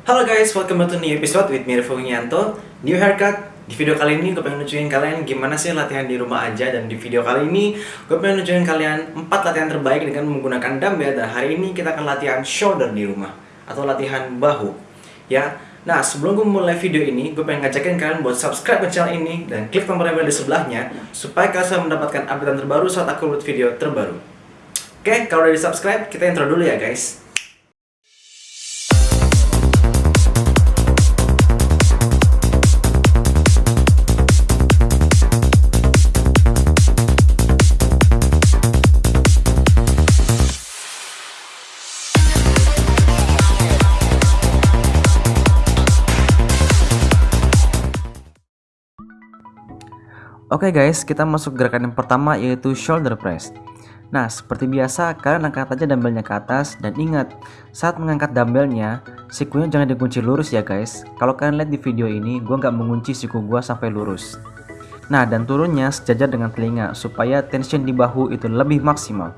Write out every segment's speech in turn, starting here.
Halo guys, welcome back to new episode with me Nyanto New haircut. Di video kali ini gue pengen nunjukin kalian gimana sih latihan di rumah aja. Dan di video kali ini gue pengen nunjukin kalian 4 latihan terbaik dengan menggunakan dumbbell. Dan hari ini kita akan latihan shoulder di rumah. Atau latihan bahu. Ya, Nah, sebelum gue mulai video ini, gue pengen ngajakin kalian buat subscribe ke channel ini. Dan klik tombol bell di sebelahnya supaya kalian mendapatkan update terbaru saat aku upload video terbaru. Oke, kalau udah di subscribe, kita intro dulu ya guys. Oke okay guys, kita masuk gerakan yang pertama yaitu shoulder press. Nah, seperti biasa, kalian angkat aja dumbbellnya ke atas dan ingat, saat mengangkat dumbbellnya, sikunya jangan dikunci lurus ya guys. Kalau kalian lihat di video ini, gue nggak mengunci siku gue sampai lurus. Nah, dan turunnya sejajar dengan telinga supaya tension di bahu itu lebih maksimal.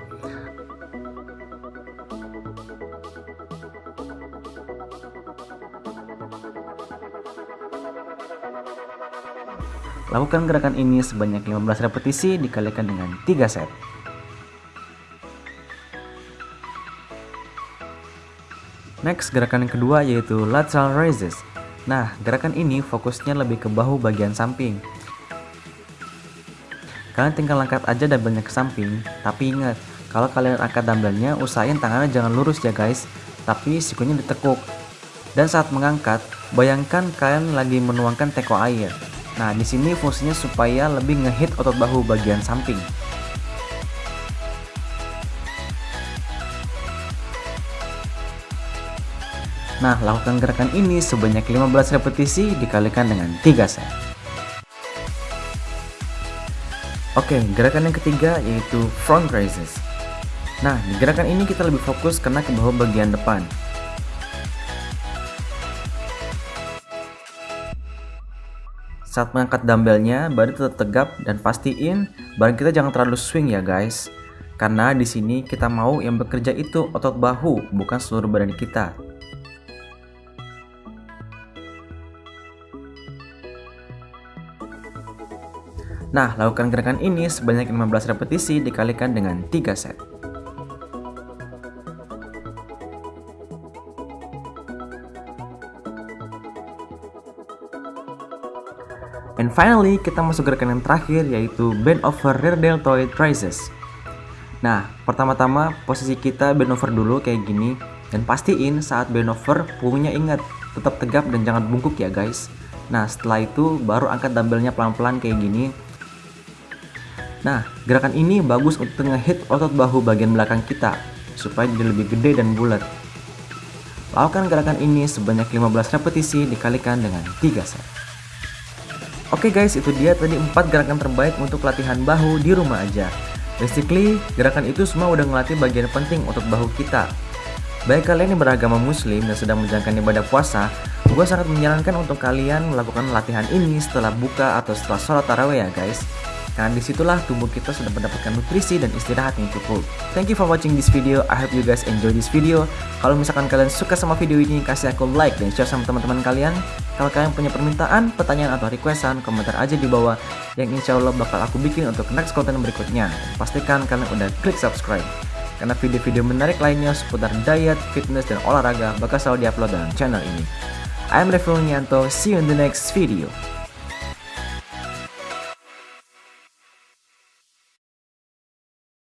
Lakukan gerakan ini sebanyak 15 repetisi dikalikan dengan 3 set. Next, gerakan kedua yaitu lateral raises. Nah, gerakan ini fokusnya lebih ke bahu bagian samping. Kalian tinggal angkat aja dumbbellnya ke samping, tapi ingat, kalau kalian angkat dumbbellnya, usahain tangannya jangan lurus ya guys, tapi sikunya ditekuk. Dan saat mengangkat, bayangkan kalian lagi menuangkan teko air. Nah, di sini fungsinya supaya lebih ngehit otot bahu bagian samping. Nah, lakukan gerakan ini sebanyak 15 repetisi dikalikan dengan 3 set. Oke, gerakan yang ketiga yaitu front raises. Nah, di gerakan ini kita lebih fokus kena ke bahu bagian depan. Saat mengangkat dumbbellnya, badan tetap tegap dan pastiin badan kita jangan terlalu swing ya guys. Karena di sini kita mau yang bekerja itu otot bahu, bukan seluruh badan kita. Nah, lakukan gerakan ini sebanyak 15 repetisi dikalikan dengan 3 set. And finally, kita masuk gerakan yang terakhir yaitu bend over rear deltoid raises. Nah, pertama-tama posisi kita bend over dulu kayak gini dan pastiin saat bend over punggungnya ingat tetap tegap dan jangan bungkuk ya guys. Nah, setelah itu baru angkat dumbbellnya pelan-pelan kayak gini. Nah, gerakan ini bagus untuk ngehit otot bahu bagian belakang kita supaya jadi lebih gede dan bulat. Lakukan gerakan ini sebanyak 15 repetisi dikalikan dengan 3 set. Oke okay guys, itu dia tadi 4 gerakan terbaik untuk latihan bahu di rumah aja. Basically, gerakan itu semua udah ngelatih bagian penting untuk bahu kita. Baik kalian yang beragama muslim dan sedang menjalankan ibadah puasa, gue sangat menyarankan untuk kalian melakukan latihan ini setelah buka atau setelah sholat taraweh ya guys. Karena di situlah tubuh kita sudah mendapatkan nutrisi dan istirahat yang cukup. Thank you for watching this video. I hope you guys enjoy this video. Kalau misalkan kalian suka sama video ini, kasih aku like dan share sama teman-teman kalian. Kalau kalian punya permintaan, pertanyaan atau requestan, komentar aja di bawah yang insya Allah bakal aku bikin untuk next konten berikutnya. pastikan kalian udah klik subscribe. Karena video-video menarik lainnya seputar diet, fitness, dan olahraga bakal selalu diupload dalam channel ini. I'm Refil Nyanto, see you in the next video.